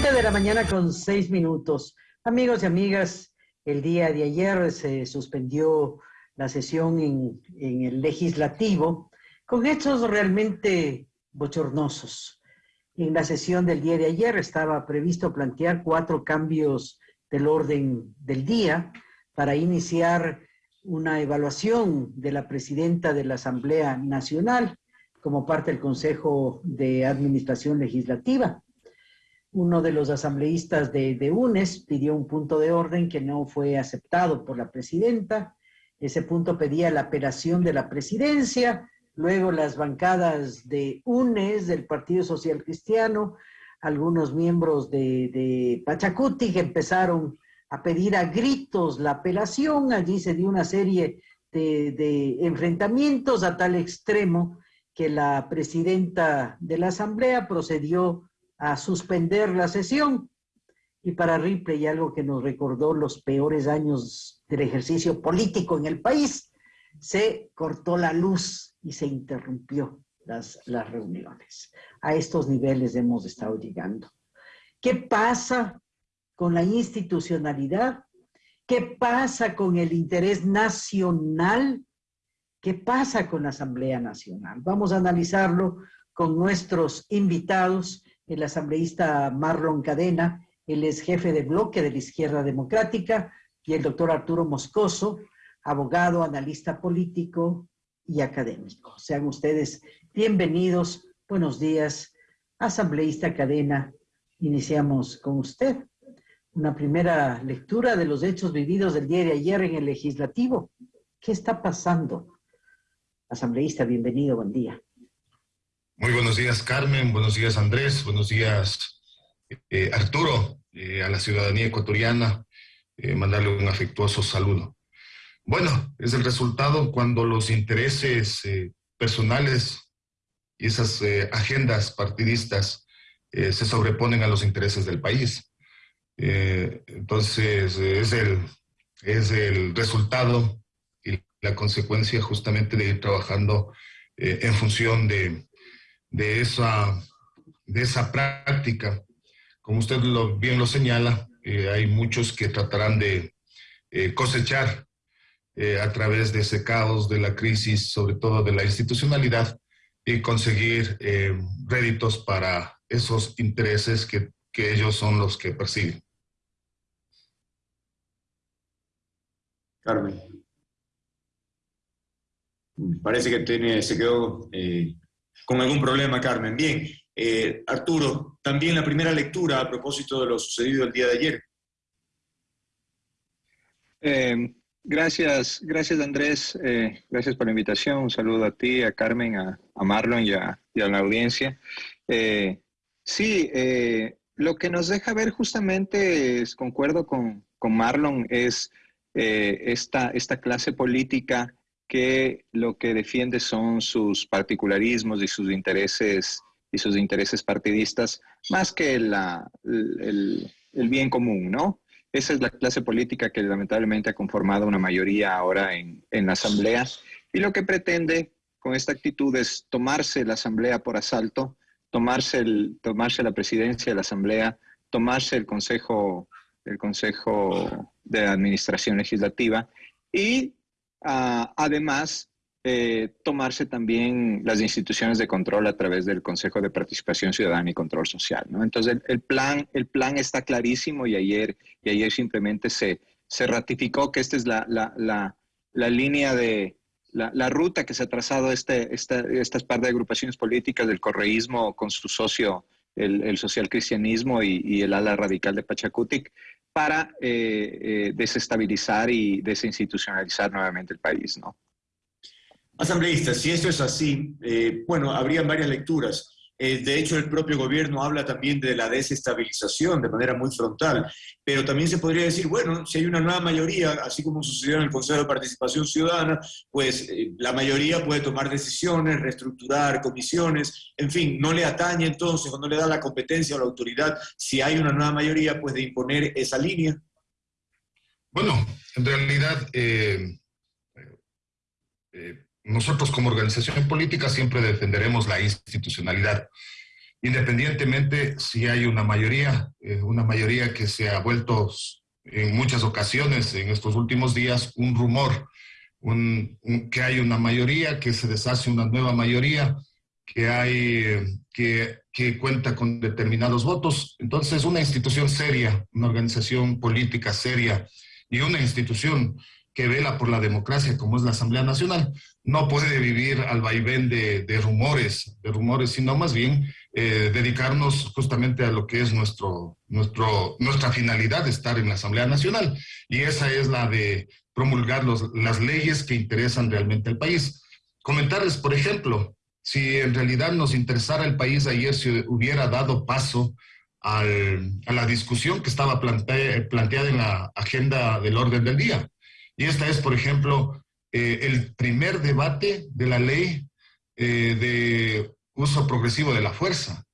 De la mañana con seis minutos. Amigos y amigas, el día de ayer se suspendió la sesión en el legislativo con hechos realmente bochornosos. En la sesión del día de ayer estaba previsto plantear cuatro cambios del orden del día para iniciar una evaluación de la presidenta de la Asamblea Nacional como parte del Consejo de Administración Legislativa. Uno de los asambleístas de, UNES pidió un punto de orden que no fue aceptado por la presidenta. Ese punto pedía la apelación de la presidencia. Luego las bancadas de UNES, del Partido Social Cristiano, algunos miembros de, de Pachacuti que empezaron a pedir a gritos la apelación. Allí se dio una serie de enfrentamientos a tal extremo que la presidenta de la Asamblea procedió a suspender la sesión. Y para Ripley, algo que nos recordó los peores años del ejercicio político en el país, se cortó la luz y se interrumpió las, las reuniones. A estos niveles hemos estado llegando. ¿Qué pasa con la institucionalidad? ¿Qué pasa con el interés nacional? ¿Qué pasa con la Asamblea Nacional? Vamos a analizarlo con nuestros invitados el asambleísta Marlon Cadena, él es jefe de bloque de la Izquierda Democrática, y el doctor Arturo Moscoso, abogado, analista político y académico. Sean ustedes bienvenidos. Buenos días, asambleísta Cadena. Iniciamos con usted una primera lectura de los hechos vividos el día de ayer en el legislativo. ¿Qué está pasando? Asambleísta, bienvenido, buen día. Muy buenos días, Carmen. Buenos días, Andrés. Buenos días, eh, Arturo, eh, a la ciudadanía ecuatoriana. Eh, mandarle un afectuoso saludo. Bueno, es el resultado cuando los intereses personales y esas agendas partidistas se sobreponen a los intereses del país. entonces, es el, es el resultado y la consecuencia justamente de ir trabajando en función de, de esa, de esa práctica. Como usted lo, bien lo señala, eh, hay muchos que tratarán de eh, cosechar eh, a través de ese caos de la crisis, sobre todo de la institucionalidad, y conseguir réditos para esos intereses que, que ellos son los que persiguen. Carmen. Parece que tiene, se quedó con algún problema, Carmen. Bien, eh, Arturo, también la primera lectura a propósito de lo sucedido el día de ayer. Eh, gracias, gracias Andrés, eh, gracias por la invitación. Un saludo a ti, a Carmen, a, Marlon y a, y a, la audiencia. Sí, lo que nos deja ver justamente, es, concuerdo con, con Marlon, es esta, esta clase política que lo que defiende son sus particularismos y sus intereses y sus intereses partidistas más que la, el, el, bien común, ¿no? Esa es la clase política que lamentablemente ha conformado una mayoría ahora en, en la Asamblea y lo que pretende con esta actitud es tomarse la Asamblea por asalto, tomarse, el, tomarse la presidencia de la Asamblea, tomarse el Consejo, el Consejo de Administración Legislativa y Uh, además, eh, tomarse también las instituciones de control a través del Consejo de Participación Ciudadana y Control Social. Entonces, el, plan, el plan está clarísimo y ayer, y ayer simplemente se, se ratificó que esta es la, la, la, la línea de la, la, ruta que se ha trazado este, esta, estas par de agrupaciones políticas del correísmo con su socio, el, el social cristianismo y, y el ala radical de Pachacutic, para eh, eh, desestabilizar y desinstitucionalizar nuevamente el país, ¿no? Asambleístas, si esto es así, eh, bueno, habrían varias lecturas. Eh, de hecho, el propio gobierno habla también de la desestabilización de manera muy frontal, pero también se podría decir, bueno, si hay una nueva mayoría, así como sucedió en el Consejo de Participación Ciudadana, pues eh, la mayoría puede tomar decisiones, reestructurar comisiones, en fin, no le atañe entonces o no le da la competencia o la autoridad, si hay una nueva mayoría, pues de imponer esa línea. Bueno, en realidad... Eh, nosotros como organización política siempre defenderemos la institucionalidad. independientemente si hay una mayoría, eh, una mayoría que se ha vuelto en muchas ocasiones en estos últimos días un rumor, que hay una mayoría, que se deshace una nueva mayoría, que hay, que, que cuenta con determinados votos. Entonces, una institución seria, una organización política seria y una institución que vela por la democracia como es la Asamblea Nacional, no puede vivir al vaivén de, de rumores, de rumores, sino más bien eh, dedicarnos justamente a lo que es nuestro, nuestro, nuestra finalidad de estar en la Asamblea Nacional. Y esa es la de promulgar los, las leyes que interesan realmente al país. Comentarles, por ejemplo, si en realidad nos interesara el país ayer, si hubiera dado paso al, a la discusión que estaba planteada en la agenda del orden del día. Y esta es, por ejemplo, eh, el primer debate de la ley eh, de uso progresivo de la fuerza.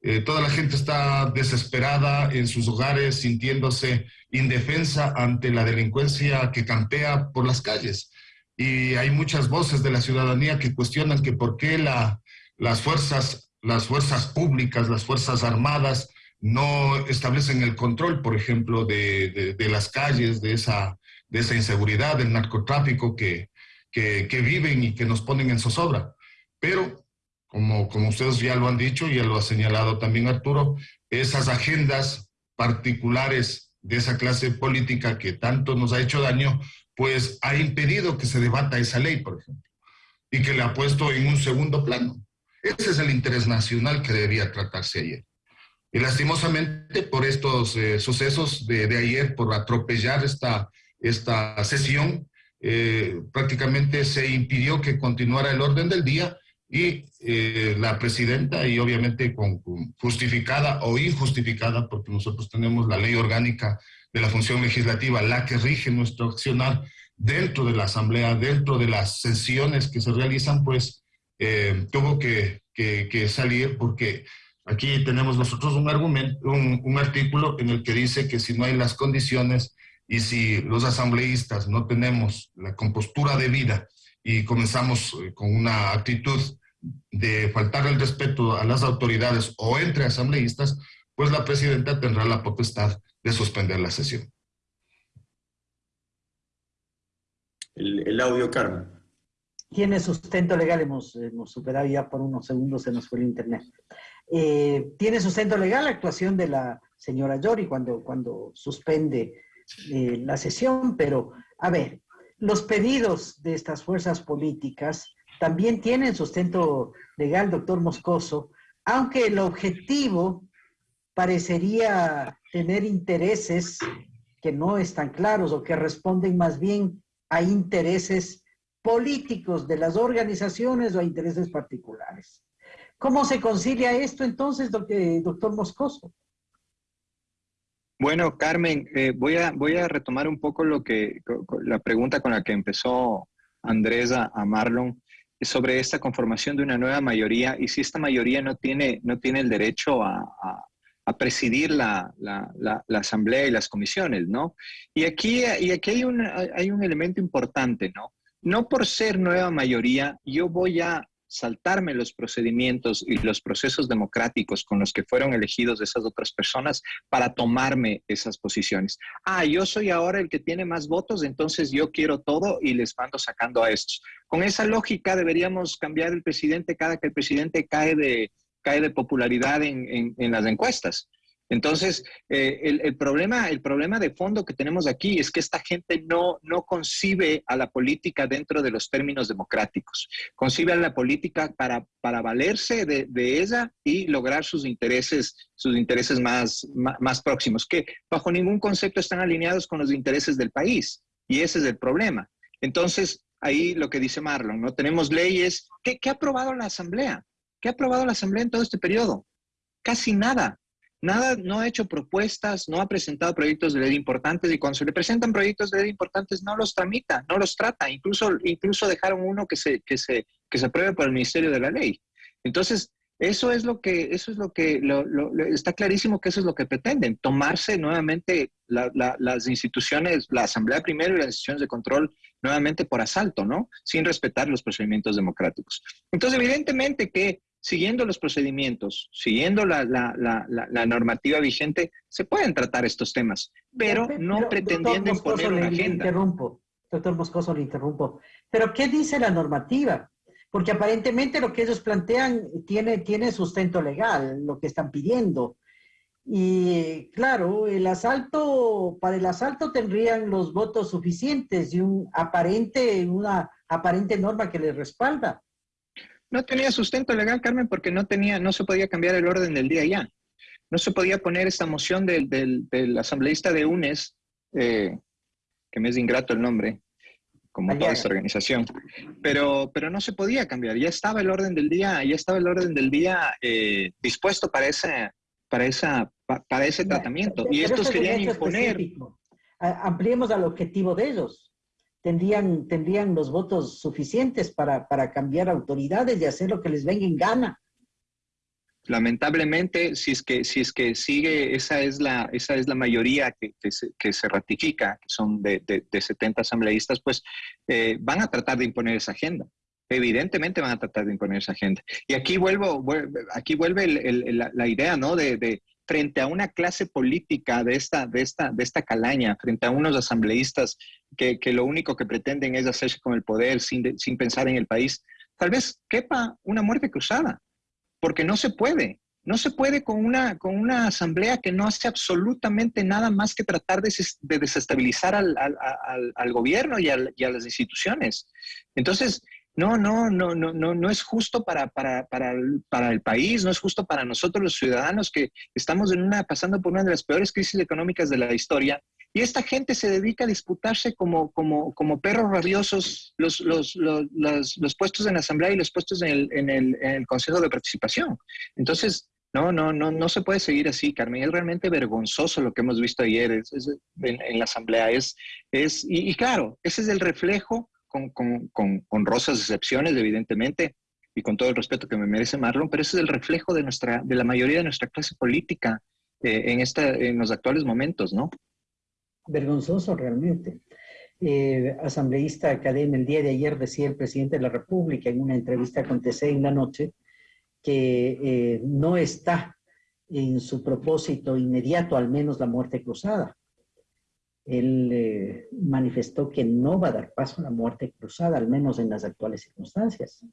Eh, toda la gente está desesperada en sus hogares, sintiéndose indefensa ante la delincuencia que campea por las calles. Y hay muchas voces de la ciudadanía que cuestionan que por qué la, las, fuerzas, las fuerzas públicas, las fuerzas armadas, no establecen el control, por ejemplo, de, de, las calles, de esa, de esa inseguridad, del narcotráfico que, que, viven y que nos ponen en zozobra. Pero como, como ustedes ya lo han dicho, ya lo ha señalado también Arturo, esas agendas particulares de esa clase política que tanto nos ha hecho daño, pues ha impedido que se debata esa ley, por ejemplo, y que la ha puesto en un segundo plano. Ese es el interés nacional que debía tratarse ayer. Y lastimosamente por estos eh, sucesos de, de, ayer, por atropellar esta, esta sesión, eh, prácticamente se impidió que continuara el orden del día y eh, la presidenta, y obviamente con, justificada o injustificada, porque nosotros tenemos la ley orgánica de la función legislativa, la que rige nuestro accionar dentro de la Asamblea, dentro de las sesiones que se realizan, pues eh, tuvo que, que, que, salir porque aquí tenemos nosotros un, argumento, un, un artículo en el que dice que si no hay las condiciones y si los asambleístas no tenemos la compostura de vida y comenzamos eh, con una actitud de faltar el respeto a las autoridades o entre asambleístas, pues la presidenta tendrá la potestad de suspender la sesión. El, el audio, Carmen. Tiene sustento legal, hemos, hemos, superado ya por unos segundos, se nos fue el internet. Eh, tiene sustento legal la actuación de la señora Yori cuando, cuando suspende eh, la sesión, pero a ver, los pedidos de estas fuerzas políticas también tienen sustento legal, doctor Moscoso, aunque el objetivo parecería tener intereses que no están claros o que responden más bien a intereses políticos de las organizaciones o a intereses particulares. ¿Cómo se concilia esto entonces, doctor Moscoso? Bueno, Carmen, eh, voy, a, voy a retomar un poco lo que, la pregunta con la que empezó Andrés a, Marlon sobre esta conformación de una nueva mayoría y si esta mayoría no tiene, no tiene el derecho a, a, a presidir la, la, la, la, asamblea y las comisiones, ¿no? Y aquí, y aquí hay, un, hay un elemento importante, ¿no? No por ser nueva mayoría, yo voy a saltarme los procedimientos y los procesos democráticos con los que fueron elegidos esas otras personas para tomarme esas posiciones. Ah, yo soy ahora el que tiene más votos, entonces yo quiero todo y les mando sacando a estos. Con esa lógica deberíamos cambiar el presidente cada que el presidente cae de, cae de popularidad en, en, en las encuestas. Entonces, eh, el, problema, el problema de fondo que tenemos aquí es que esta gente no, no concibe a la política dentro de los términos democráticos. Concibe a la política para, para valerse de, de ella y lograr sus intereses, sus intereses más, más, más, próximos, que bajo ningún concepto están alineados con los intereses del país. Y ese es el problema. Entonces, ahí lo que dice Marlon, ¿no? Tenemos leyes. ¿Qué, qué ha aprobado la Asamblea? ¿Qué ha aprobado la Asamblea en todo este periodo? Casi nada nada, no ha hecho propuestas, no ha presentado proyectos de ley importantes y cuando se le presentan proyectos de ley importantes no los tramita, no los trata, incluso, incluso dejaron uno que se, que, se, que se apruebe por el Ministerio de la Ley. Entonces, eso es lo que, eso es lo que, lo, está clarísimo que eso es lo que pretenden, tomarse nuevamente la, la, las instituciones, la Asamblea primero y las instituciones de control nuevamente por asalto, ¿no? Sin respetar los procedimientos democráticos. Entonces, evidentemente que siguiendo los procedimientos, siguiendo la, normativa vigente, se pueden tratar estos temas, pero, no pretendiendo imponer una agenda. interrumpo, doctor Moscoso, le interrumpo. Pero ¿qué dice la normativa? Porque aparentemente lo que ellos plantean tiene, tiene sustento legal, lo que están pidiendo. Y claro, el asalto, para el asalto tendrían los votos suficientes y un aparente, una aparente norma que les respalda. No tenía sustento legal, Carmen, porque no tenía, no se podía cambiar el orden del día ya. No se podía poner esta moción del, del, asambleísta de UNES, eh, que me es ingrato el nombre, como toda esta organización, pero, pero no se podía cambiar. Ya estaba el orden del día, ya estaba el orden del día eh, dispuesto para ese, para esa, para ese tratamiento. y estos querían imponer. Ampliemos al objetivo de ellos tendrían, tendrían los votos suficientes para, para cambiar autoridades y hacer lo que les venga en gana. Lamentablemente, si es que, si es que sigue, esa es la, esa es la mayoría que, que, se, que se, ratifica, que son de, de, 70 asambleístas, pues eh, van a tratar de imponer esa agenda. Evidentemente van a tratar de imponer esa agenda. Y aquí vuelvo, aquí vuelve la, la, idea, ¿no? De, de, frente a una clase política de esta, de esta, de esta calaña, frente a unos asambleístas que, lo único que pretenden es hacerse con el poder sin, sin pensar en el país, tal vez quepa una muerte cruzada, porque no se puede. No se puede con una, con una asamblea que no hace absolutamente nada más que tratar de, desestabilizar al, al, gobierno y, y, a las instituciones. Entonces, no, no, no, no, no, no es justo para, para, para, el, para, el, país, no es justo para nosotros los ciudadanos que estamos en una, pasando por una de las peores crisis económicas de la historia. Y esta gente se dedica a disputarse como, como, como perros rabiosos los, los, los, los, puestos en la Asamblea y los puestos en el, en, el, en el Consejo de Participación. Entonces, no, no, no, no se puede seguir así, Carmen. Es realmente vergonzoso lo que hemos visto ayer en, en, la Asamblea. Es, es, y, y, claro, ese es el reflejo con, con, honrosas excepciones, evidentemente, y con todo el respeto que me merece Marlon, pero ese es el reflejo de, nuestra, de la mayoría de nuestra clase política eh, en, esta, en los actuales momentos, ¿no? Vergonzoso realmente. Eh, asambleísta académico, el día de ayer decía el presidente de la República en una entrevista con TC en la noche que eh, no está en su propósito inmediato, al menos la muerte cruzada él eh, manifestó que no va a dar paso a la muerte cruzada, al menos en las actuales circunstancias.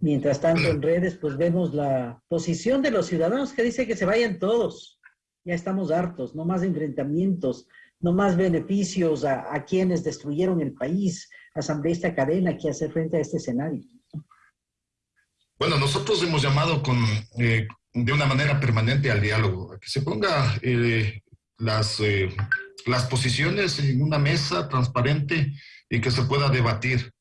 Mientras tanto, en redes, pues vemos la posición de los ciudadanos que dice que se vayan todos. Ya estamos hartos, no más enfrentamientos, no más beneficios a, quienes destruyeron el país, asambleísta cadena que hace frente a este escenario. Bueno, nosotros hemos llamado con, eh, de una manera permanente al diálogo, a que se ponga eh, las las posiciones en una mesa transparente y que se pueda debatir.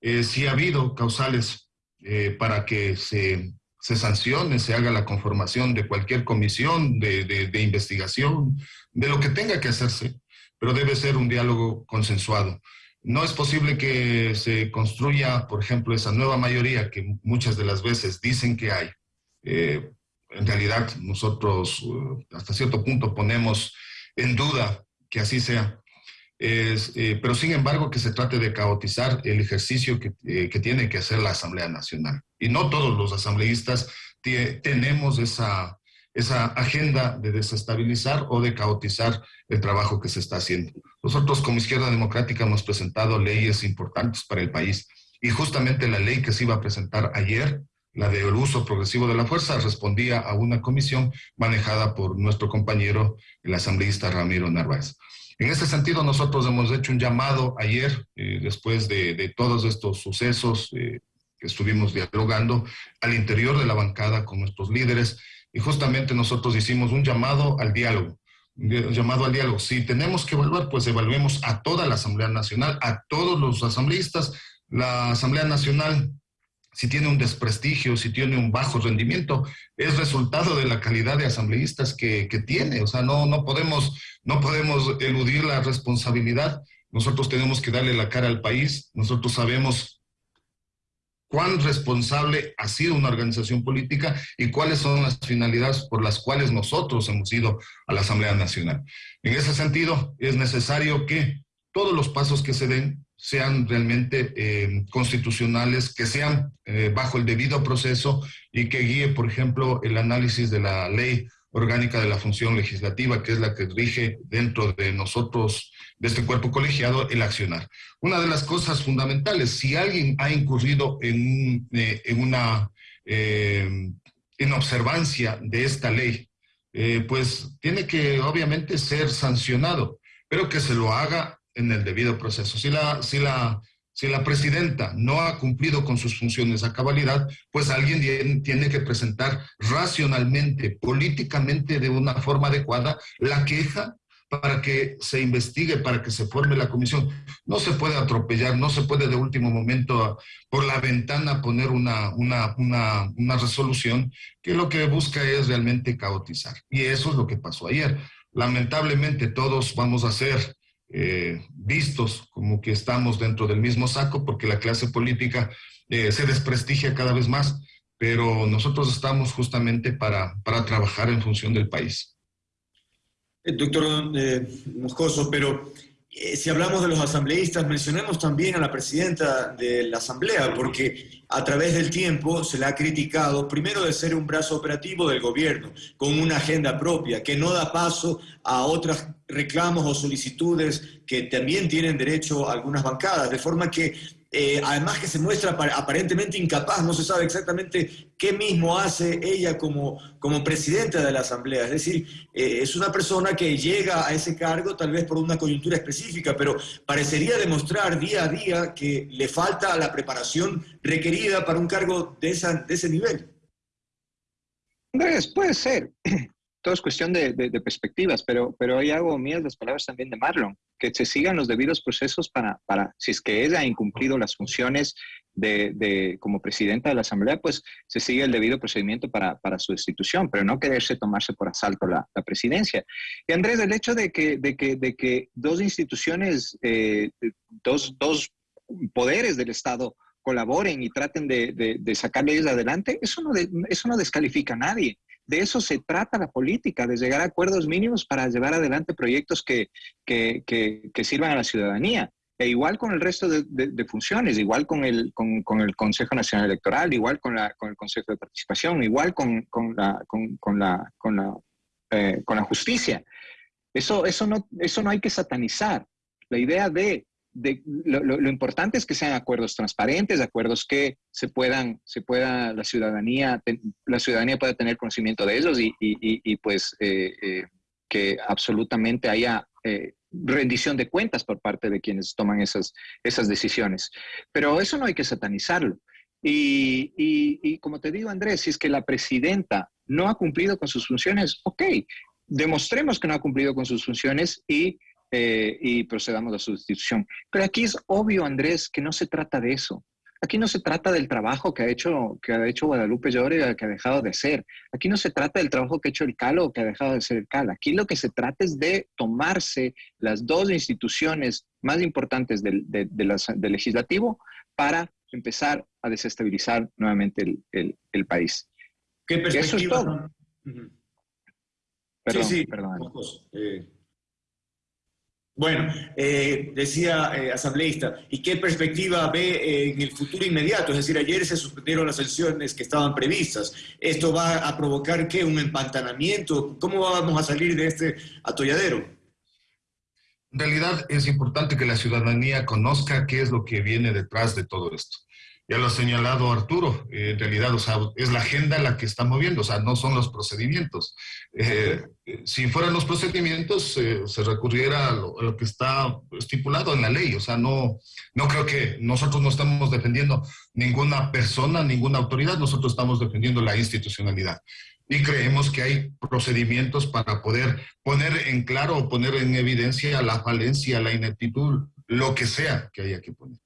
Eh, si ha habido causales eh, para que se, se, sancione, se haga la conformación de cualquier comisión de, de, investigación, de lo que tenga que hacerse, pero debe ser un diálogo consensuado. No es posible que se construya, por ejemplo, esa nueva mayoría que muchas de las veces dicen que hay. Eh, en realidad, nosotros hasta cierto punto ponemos en duda que así sea. Eh, pero sin embargo que se trate de caotizar el ejercicio que, eh, que, tiene que hacer la Asamblea Nacional. Y no todos los asambleístas tenemos esa, esa agenda de desestabilizar o de caotizar el trabajo que se está haciendo. Nosotros como Izquierda Democrática hemos presentado leyes importantes para el país y justamente la ley que se iba a presentar ayer, la del uso progresivo de la fuerza, respondía a una comisión manejada por nuestro compañero, el asambleísta Ramiro Narváez. En ese sentido, nosotros hemos hecho un llamado ayer, eh, después de, todos estos sucesos eh, que estuvimos dialogando al interior de la bancada con nuestros líderes, y justamente nosotros hicimos un llamado al diálogo, llamado al diálogo. Si tenemos que evaluar, pues evaluemos a toda la Asamblea Nacional, a todos los asambleístas. La Asamblea Nacional si tiene un desprestigio, si tiene un bajo rendimiento, es resultado de la calidad de asambleístas que, tiene. O sea, no, no, podemos, no podemos eludir la responsabilidad. Nosotros tenemos que darle la cara al país. Nosotros sabemos cuán responsable ha sido una organización política y cuáles son las finalidades por las cuales nosotros hemos ido a la Asamblea Nacional. En ese sentido, es necesario que todos los pasos que se den sean realmente eh, constitucionales, que sean eh, bajo el debido proceso y que guíe, por ejemplo, el análisis de la ley orgánica de la función legislativa, que es la que rige dentro de nosotros, de este cuerpo colegiado, el accionar. Una de las cosas fundamentales, si alguien ha incurrido en, eh, en una en observancia de esta ley, pues tiene que obviamente ser sancionado, pero que se lo haga en el debido proceso. Si la, si la, si la presidenta no ha cumplido con sus funciones a cabalidad, pues alguien tiene que presentar racionalmente, políticamente, de una forma adecuada, la queja para que se investigue, para que se forme la comisión. No se puede atropellar, no se puede de último momento por la ventana poner una, una, una, una resolución que lo que busca es realmente caotizar. Y eso es lo que pasó ayer. Lamentablemente todos vamos a ser eh, vistos como que estamos dentro del mismo saco porque la clase política eh, se desprestigia cada vez más, pero nosotros estamos justamente para, para trabajar en función del país. Eh, doctor Moscoso, pero si hablamos de los asambleístas, mencionemos también a la presidenta de la Asamblea, porque a través del tiempo se le ha criticado, primero de ser un brazo operativo del gobierno, con una agenda propia, que no da paso a otros reclamos o solicitudes que también tienen derecho algunas bancadas, de forma que eh, además que se muestra aparentemente incapaz, no se sabe exactamente qué mismo hace ella como, como presidenta de la Asamblea. Es decir, eh, es una persona que llega a ese cargo tal vez por una coyuntura específica, pero parecería demostrar día a día que le falta la preparación requerida para un cargo de, esa, de ese nivel. Andrés, puede ser. Todo es cuestión de, perspectivas, pero, pero ahí hago mías las palabras también de Marlon, que se sigan los debidos procesos para, para si es que ella ha incumplido las funciones de, como presidenta de la Asamblea, pues se sigue el debido procedimiento para, para su destitución, pero no quererse tomarse por asalto la, presidencia. Y Andrés, el hecho de que, de que, de que dos instituciones, eh, dos, dos poderes del Estado colaboren y traten de, de, de sacar leyes adelante, eso no, eso no descalifica a nadie. De eso se trata la política, de llegar a acuerdos mínimos para llevar adelante proyectos que, sirvan a la ciudadanía. E igual con el resto de, funciones, igual con el, con, el Consejo Nacional Electoral, igual con, la, con el Consejo de Participación, igual con, la, con, la, con, la, eh, con la justicia. Eso, eso, no, eso no hay que satanizar. La idea de lo, importante es que sean acuerdos transparentes, acuerdos que se puedan, se pueda la ciudadanía, la ciudadanía pueda tener conocimiento de ellos y, pues eh, eh, que absolutamente haya eh, rendición de cuentas por parte de quienes toman esas, esas decisiones. Pero eso no hay que satanizarlo. Y, y como te digo, Andrés, si es que la presidenta no ha cumplido con sus funciones, ok, demostremos que no ha cumplido con sus funciones y eh, y procedamos a su destitución. Pero aquí es obvio, Andrés, que no se trata de eso. Aquí no se trata del trabajo que ha hecho, que ha hecho Guadalupe Llore, que ha dejado de hacer. Aquí no se trata del trabajo que ha hecho el CALO, que ha dejado de ser el CAL. Aquí lo que se trata es de tomarse las dos instituciones más importantes del, legislativo para empezar a desestabilizar nuevamente el, país. ¿Qué perspectiva? Eso es todo. Perdón, sí, sí. perdón. Bueno, eh, decía eh, asambleísta, ¿y qué perspectiva ve eh, en el futuro inmediato? Es decir, ayer se suspendieron las sanciones que estaban previstas. ¿Esto va a provocar qué? ¿Un empantanamiento? ¿Cómo vamos a salir de este atolladero? En realidad es importante que la ciudadanía conozca qué es lo que viene detrás de todo esto ya lo ha señalado Arturo, eh, en realidad, o sea, es la agenda la que está moviendo, o sea, no son los procedimientos. Eh, si fueran los procedimientos, eh, se recurriera a lo, que está estipulado en la ley, o sea, no, no creo que nosotros no estamos defendiendo ninguna persona, ninguna autoridad, nosotros estamos defendiendo la institucionalidad. Y creemos que hay procedimientos para poder poner en claro o poner en evidencia la falencia, la ineptitud, lo que sea que haya que poner.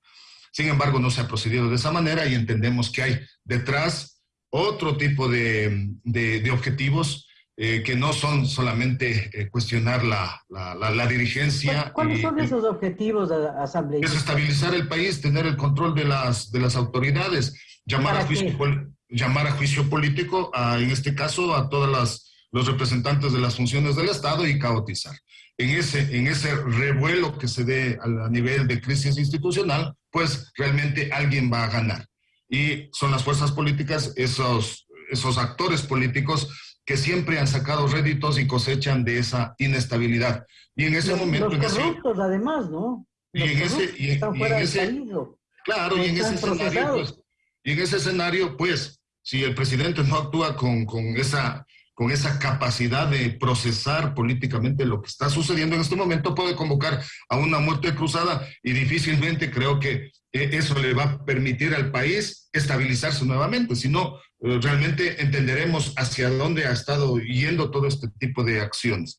Sin embargo, no se ha procedido de esa manera y entendemos que hay detrás otro tipo de, de, objetivos eh, que no son solamente eh, cuestionar la, la, dirigencia. ¿Cuáles son esos objetivos de la Asamblea? Desestabilizar el país, tener el control de las, de las autoridades, llamar a, juicio, llamar a juicio político, en este caso, a todos los representantes de las funciones del Estado y caotizar. en ese, en ese revuelo que se dé a nivel de crisis institucional, pues realmente alguien va a ganar. Y son las fuerzas políticas, esos, esos actores políticos que siempre han sacado réditos y cosechan de esa inestabilidad. Y en ese momento... Los corruptos, además, ¿no? y en ese... Y, están fuera ese claro, y en ese escenario, pues, y en ese escenario, pues, si el presidente no actúa con, con esa con esa capacidad de procesar políticamente lo que está sucediendo en este momento, puede convocar a una muerte cruzada y difícilmente creo que eh, eso le va a permitir al país estabilizarse nuevamente, si no, eh, realmente entenderemos hacia dónde ha estado yendo todo este tipo de acciones.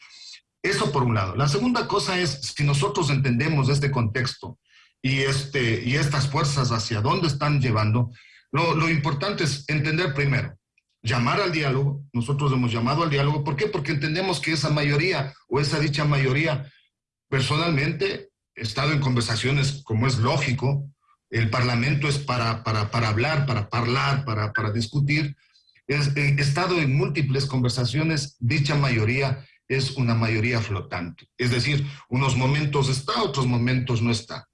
Eso por un lado. La segunda cosa es, si nosotros entendemos este contexto y, este, y estas fuerzas hacia dónde están llevando, lo, lo importante es entender primero, llamar al diálogo, nosotros hemos llamado al diálogo, ¿por qué? Porque entendemos que esa mayoría o esa dicha mayoría, personalmente, he estado en conversaciones como es lógico, el Parlamento es para, para, para hablar, para hablar, para, para discutir, he estado en múltiples conversaciones, dicha mayoría es una mayoría flotante, es decir, unos momentos está, otros momentos no está.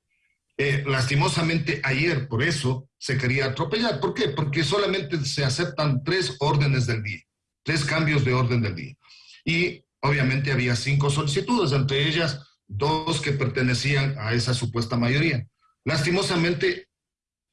Eh, lastimosamente ayer por eso se quería atropellar. ¿Por qué? Porque solamente se aceptan tres órdenes del día, tres cambios de orden del día. Y obviamente había cinco solicitudes, entre ellas dos que pertenecían a esa supuesta mayoría. Lastimosamente,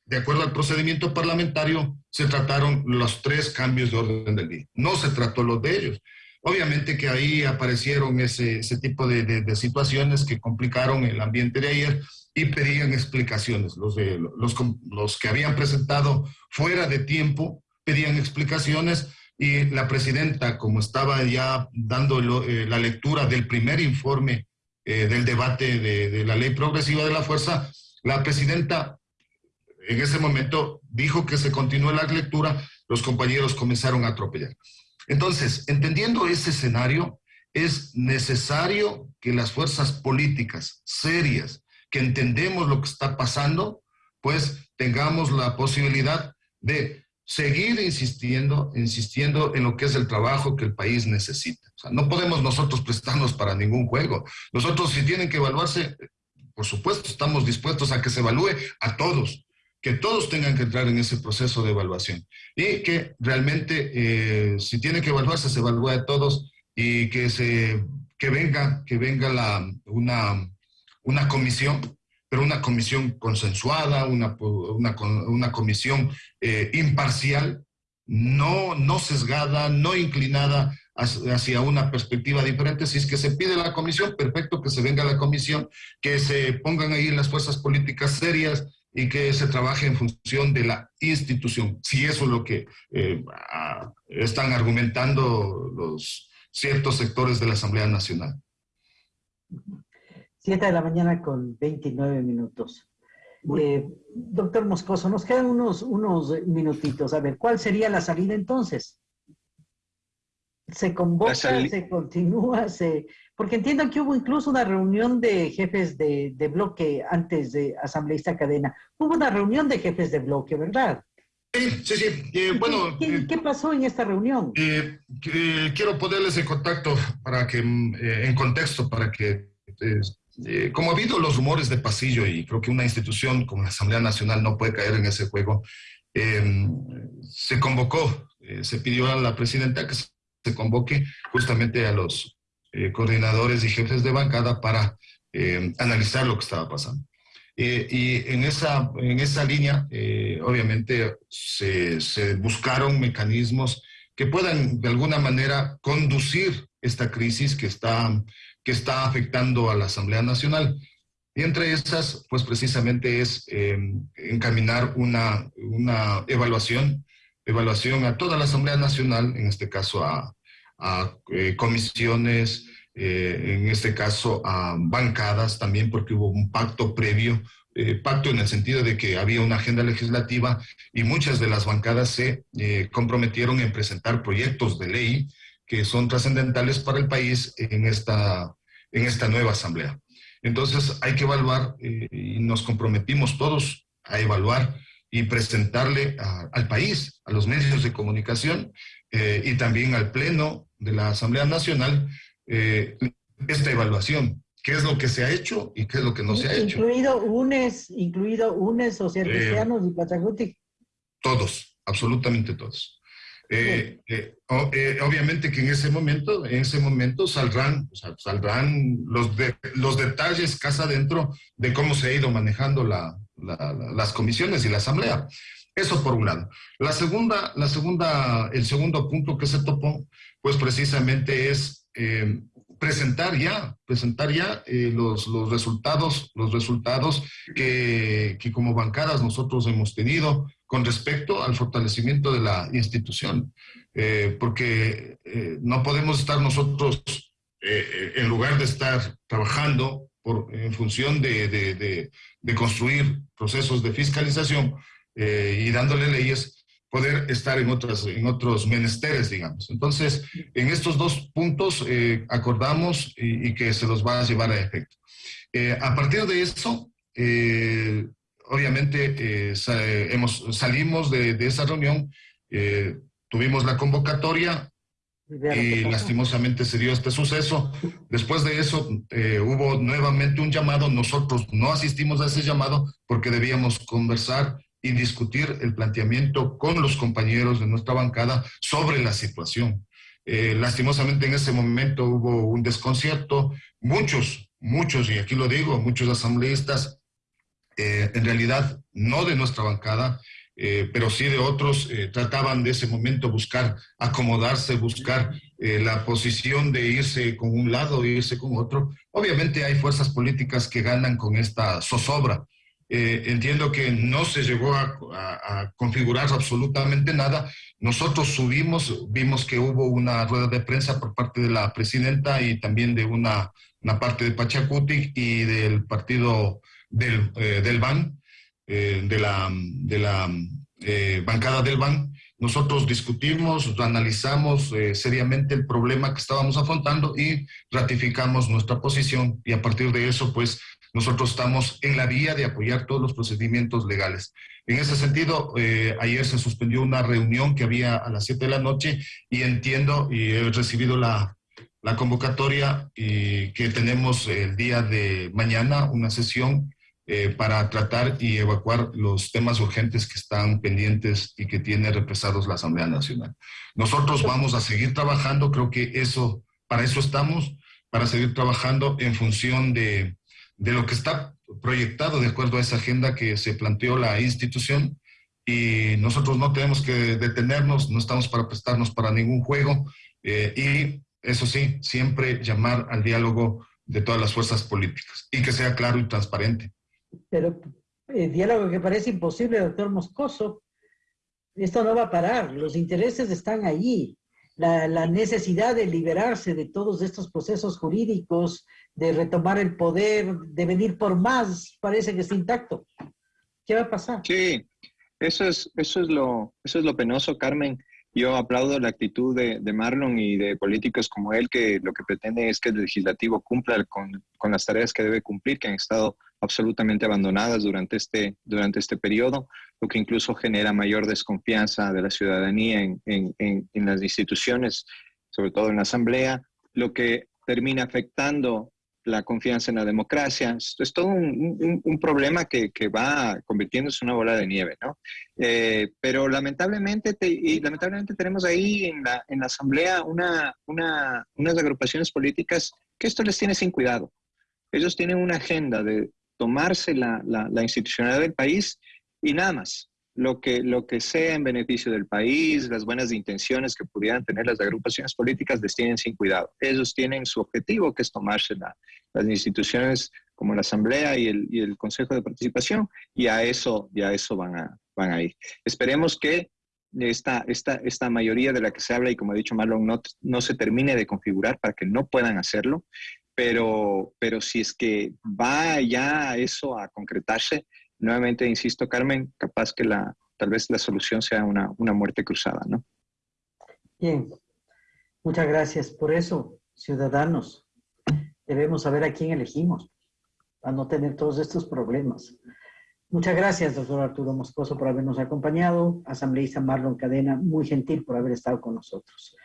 de acuerdo al procedimiento parlamentario, se trataron los tres cambios de orden del día. No se trató los de ellos. Obviamente que ahí aparecieron ese, tipo de, de situaciones que complicaron el ambiente de ayer y pedían explicaciones. Los, de, los, los que habían presentado fuera de tiempo pedían explicaciones y la presidenta, como estaba ya dando eh, la lectura del primer informe eh, del debate de, de, la ley progresiva de la fuerza, la presidenta en ese momento dijo que se continúe la lectura, los compañeros comenzaron a atropellar. Entonces, entendiendo ese escenario, es necesario que las fuerzas políticas serias, que entendemos lo que está pasando, pues tengamos la posibilidad de seguir insistiendo, insistiendo en lo que es el trabajo que el país necesita. No podemos nosotros prestarnos para ningún juego. Nosotros si tienen que evaluarse, por supuesto, estamos dispuestos a que se evalúe a todos, que todos tengan que entrar en ese proceso de evaluación y que realmente eh, si tiene que evaluarse, se evalúe a todos y que, se, que venga, que venga la, una, una comisión, pero una comisión consensuada, una, una, comisión eh, imparcial, no, no sesgada, no inclinada hacia una perspectiva diferente. Si es que se pide la comisión, perfecto, que se venga la comisión, que se pongan ahí las fuerzas políticas serias y que se trabaje en función de la institución. Si eso es lo que eh, están argumentando los ciertos sectores de la Asamblea Nacional. 7 de la mañana con 29 minutos. Eh, doctor Moscoso, nos quedan unos, unos minutitos. A ver, ¿cuál sería la salida entonces? ¿Se convoca, se continúa? Se... Porque entiendo que hubo incluso una reunión de jefes de, de bloque antes de asambleísta cadena. Hubo una reunión de jefes de bloque, ¿verdad? Sí, sí, sí. Eh, bueno, ¿Qué, eh, ¿Qué, pasó en esta reunión? quiero ponerles en contacto para que, en contexto, para que eh, como ha habido los rumores de pasillo y creo que una institución como la Asamblea Nacional no puede caer en ese juego, em, se convocó, eh, se pidió a la presidenta que se convoque justamente a los eh, coordinadores y jefes de bancada para em, analizar lo que estaba pasando. y en esa, en esa línea, obviamente, se, se buscaron mecanismos que puedan de alguna manera conducir esta crisis que está que está afectando a la Asamblea Nacional. Y entre esas, pues precisamente es eh, encaminar una, una, evaluación, evaluación a toda la Asamblea Nacional, en este caso a, eh, comisiones, eh, en este caso a bancadas también, porque hubo un pacto previo, pacto en el sentido de que había una agenda legislativa y muchas de las bancadas se comprometieron en presentar proyectos de ley que son trascendentales para el país en esta, en esta nueva asamblea. Entonces hay que evaluar eh, y nos comprometimos todos a evaluar y presentarle al país, a los medios de comunicación eh, y también al Pleno de la Asamblea Nacional, eh, esta evaluación. ¿Qué es lo que se ha hecho y qué es lo que no se ha hecho? Incluido UNES, incluido UNES, o sea, cristianos y Pachacuti. Todos, absolutamente todos. Eh, eh, eh, obviamente que en ese momento, en ese momento saldrán, saldrán los, los detalles casa adentro de cómo se ha ido manejando las comisiones y la asamblea. Eso por un lado. La segunda, la segunda, el segundo punto que se topó, pues precisamente es presentar ya, presentar ya los, los, resultados, los resultados que, que como bancadas nosotros hemos tenido, con respecto al fortalecimiento de la institución, eh, porque eh, no podemos estar nosotros, eh, en lugar de estar trabajando por, en función de, de, construir procesos de fiscalización y dándole leyes, poder estar en, otras, en otros menesteres, digamos. Entonces, en estos dos puntos acordamos y, y, que se los va a llevar a efecto. a partir de eso, obviamente eh, hemos, salimos de, esa reunión, eh, tuvimos la convocatoria y lastimosamente se dio este suceso. Después de eso eh, hubo nuevamente un llamado, nosotros no asistimos a ese llamado porque debíamos conversar y discutir el planteamiento con los compañeros de nuestra bancada sobre la situación. lastimosamente en ese momento hubo un desconcierto, muchos, muchos, y aquí lo digo, muchos asambleístas eh, en realidad no de nuestra bancada, eh, pero sí de otros, eh, trataban de ese momento buscar acomodarse, buscar la posición de irse con un lado, irse con otro. Obviamente hay fuerzas políticas que ganan con esta zozobra. Entiendo que no se llegó a, a, configurar absolutamente nada. Nosotros subimos, vimos que hubo una rueda de prensa por parte de la presidenta y también de una, una parte de Pachacuti y del partido del, eh, del BAN, eh, de la, de la eh, bancada del BAN, nosotros discutimos, analizamos seriamente el problema que estábamos afrontando y ratificamos nuestra posición y a partir de eso, pues nosotros estamos en la vía de apoyar todos los procedimientos legales. En ese sentido, ayer se suspendió una reunión que había a las 7 de la noche y entiendo y he recibido la, la convocatoria y que tenemos el día de mañana una sesión eh, para tratar y evacuar los temas urgentes que están pendientes y que tiene represados la Asamblea Nacional. Nosotros vamos a seguir trabajando, creo que eso, para eso estamos, para seguir trabajando en función de, de lo que está proyectado de acuerdo a esa agenda que se planteó la institución y nosotros no tenemos que detenernos, no estamos para prestarnos para ningún juego eh, y eso sí, siempre llamar al diálogo de todas las fuerzas políticas y que sea claro y transparente. Pero el diálogo que parece imposible, doctor Moscoso, esto no va a parar, los intereses están allí. La, la, necesidad de liberarse de todos estos procesos jurídicos, de retomar el poder, de venir por más, parece que está intacto. ¿Qué va a pasar? Sí, eso es, eso es, lo, eso es lo penoso, Carmen. Yo aplaudo la actitud de, Marlon y de políticos como él, que lo que pretende es que el legislativo cumpla con, con las tareas que debe cumplir, que han estado absolutamente abandonadas durante este, durante este periodo, lo que incluso genera mayor desconfianza de la ciudadanía en, en, en, las instituciones, sobre todo en la Asamblea, lo que termina afectando la confianza en la democracia. Es todo un, un, problema que, que, va convirtiéndose en una bola de nieve, ¿no? Eh, pero lamentablemente, y lamentablemente tenemos ahí en la, en la Asamblea una, una, unas agrupaciones políticas que esto les tiene sin cuidado. Ellos tienen una agenda de tomarse la, la, institucionalidad del país y nada más. Lo que, lo que sea en beneficio del país, las buenas intenciones que pudieran tener las agrupaciones políticas, les tienen sin cuidado. Ellos tienen su objetivo, que es tomarse las instituciones como la Asamblea y el, y el, Consejo de Participación, y a eso, y a eso van, a, van a ir. Esperemos que esta, esta, esta mayoría de la que se habla, y como ha dicho Marlon, no, no se termine de configurar para que no puedan hacerlo, pero, pero si es que va ya eso a concretarse, nuevamente insisto, Carmen, capaz que la, tal vez la solución sea una, una muerte cruzada, ¿no? Bien, muchas gracias. Por eso, ciudadanos, debemos saber a quién elegimos, para no tener todos estos problemas. Muchas gracias, doctor Arturo Moscoso, por habernos acompañado. Asambleísta Marlon Cadena, muy gentil por haber estado con nosotros.